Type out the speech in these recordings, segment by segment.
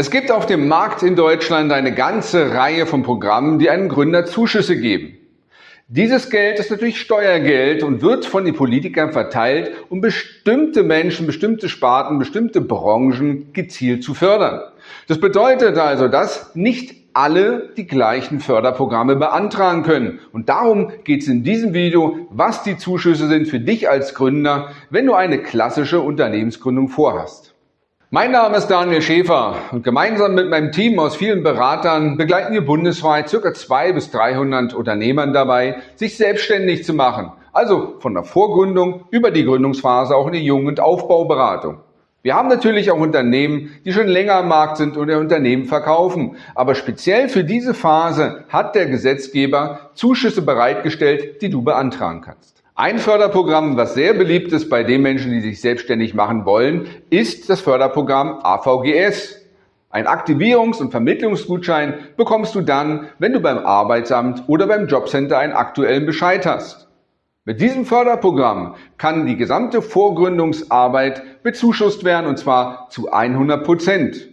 Es gibt auf dem Markt in Deutschland eine ganze Reihe von Programmen, die einem Gründer Zuschüsse geben. Dieses Geld ist natürlich Steuergeld und wird von den Politikern verteilt, um bestimmte Menschen, bestimmte Sparten, bestimmte Branchen gezielt zu fördern. Das bedeutet also, dass nicht alle die gleichen Förderprogramme beantragen können. Und darum geht es in diesem Video, was die Zuschüsse sind für dich als Gründer, wenn du eine klassische Unternehmensgründung vorhast. Mein Name ist Daniel Schäfer und gemeinsam mit meinem Team aus vielen Beratern begleiten wir bundesweit ca. 200 bis 300 Unternehmern dabei, sich selbstständig zu machen. Also von der Vorgründung über die Gründungsphase auch in die Jung- und Aufbauberatung. Wir haben natürlich auch Unternehmen, die schon länger am Markt sind und ihr Unternehmen verkaufen. Aber speziell für diese Phase hat der Gesetzgeber Zuschüsse bereitgestellt, die du beantragen kannst. Ein Förderprogramm, was sehr beliebt ist bei den Menschen, die sich selbstständig machen wollen, ist das Förderprogramm AVGS. Ein Aktivierungs- und Vermittlungsgutschein bekommst du dann, wenn du beim Arbeitsamt oder beim Jobcenter einen aktuellen Bescheid hast. Mit diesem Förderprogramm kann die gesamte Vorgründungsarbeit bezuschusst werden und zwar zu 100 Prozent.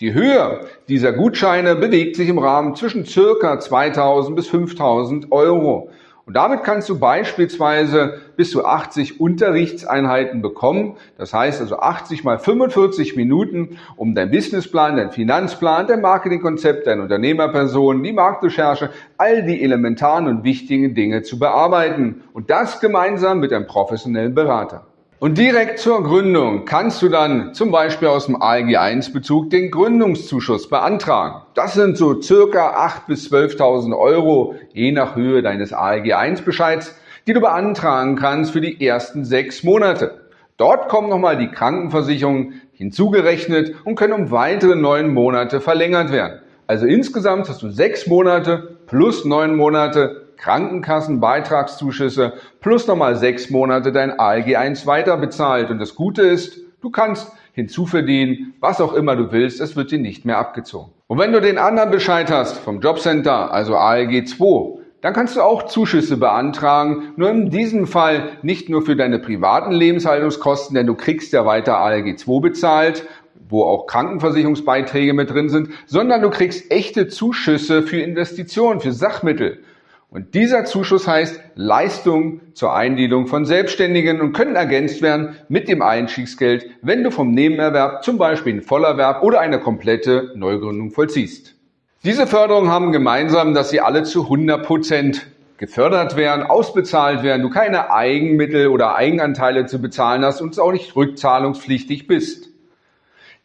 Die Höhe dieser Gutscheine bewegt sich im Rahmen zwischen circa 2000 bis 5000 Euro. Und damit kannst du beispielsweise bis zu 80 Unterrichtseinheiten bekommen. Das heißt also 80 mal 45 Minuten, um dein Businessplan, dein Finanzplan, dein Marketingkonzept, deine Unternehmerperson, die Marktrecherche, all die elementaren und wichtigen Dinge zu bearbeiten. Und das gemeinsam mit einem professionellen Berater. Und direkt zur Gründung kannst du dann zum Beispiel aus dem ALG 1 Bezug den Gründungszuschuss beantragen. Das sind so circa 8.000 bis 12.000 Euro, je nach Höhe deines ALG 1 Bescheids, die du beantragen kannst für die ersten sechs Monate. Dort kommen nochmal die Krankenversicherungen hinzugerechnet und können um weitere neun Monate verlängert werden. Also insgesamt hast du sechs Monate plus neun Monate Krankenkassenbeitragszuschüsse plus nochmal sechs Monate dein ALG 1 weiter bezahlt. Und das Gute ist, du kannst hinzuverdienen, was auch immer du willst, es wird dir nicht mehr abgezogen. Und wenn du den anderen Bescheid hast vom Jobcenter, also ALG 2, dann kannst du auch Zuschüsse beantragen, nur in diesem Fall nicht nur für deine privaten Lebenshaltungskosten, denn du kriegst ja weiter ALG 2 bezahlt, wo auch Krankenversicherungsbeiträge mit drin sind, sondern du kriegst echte Zuschüsse für Investitionen, für Sachmittel. Und dieser Zuschuss heißt Leistung zur Eingliederung von Selbstständigen und können ergänzt werden mit dem Einstiegsgeld, wenn du vom Nebenerwerb zum Beispiel einen Vollerwerb oder eine komplette Neugründung vollziehst. Diese Förderungen haben gemeinsam, dass sie alle zu 100 Prozent gefördert werden, ausbezahlt werden, du keine Eigenmittel oder Eigenanteile zu bezahlen hast und auch nicht rückzahlungspflichtig bist.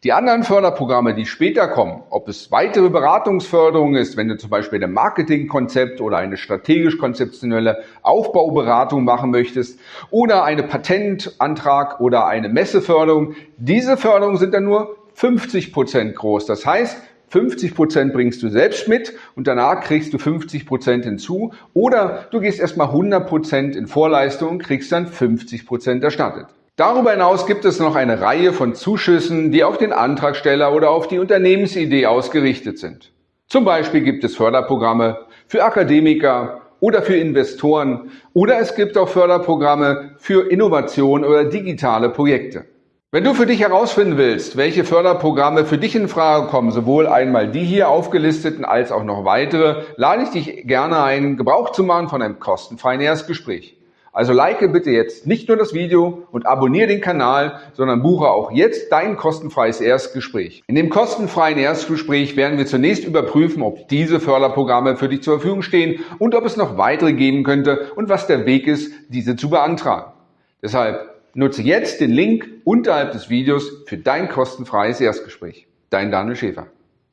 Die anderen Förderprogramme, die später kommen, ob es weitere Beratungsförderung ist, wenn du zum Beispiel ein Marketingkonzept oder eine strategisch-konzeptionelle Aufbauberatung machen möchtest oder eine Patentantrag oder eine Messeförderung, diese Förderungen sind dann nur 50 Prozent groß. Das heißt, 50 Prozent bringst du selbst mit und danach kriegst du 50 Prozent hinzu oder du gehst erstmal 100 Prozent in Vorleistung und kriegst dann 50 Prozent erstattet. Darüber hinaus gibt es noch eine Reihe von Zuschüssen, die auf den Antragsteller oder auf die Unternehmensidee ausgerichtet sind. Zum Beispiel gibt es Förderprogramme für Akademiker oder für Investoren oder es gibt auch Förderprogramme für Innovation oder digitale Projekte. Wenn du für dich herausfinden willst, welche Förderprogramme für dich in Frage kommen, sowohl einmal die hier aufgelisteten als auch noch weitere, lade ich dich gerne ein, Gebrauch zu machen von einem kostenfreien Erstgespräch. Also like bitte jetzt nicht nur das Video und abonniere den Kanal, sondern buche auch jetzt dein kostenfreies Erstgespräch. In dem kostenfreien Erstgespräch werden wir zunächst überprüfen, ob diese Förderprogramme für dich zur Verfügung stehen und ob es noch weitere geben könnte und was der Weg ist, diese zu beantragen. Deshalb nutze jetzt den Link unterhalb des Videos für dein kostenfreies Erstgespräch. Dein Daniel Schäfer.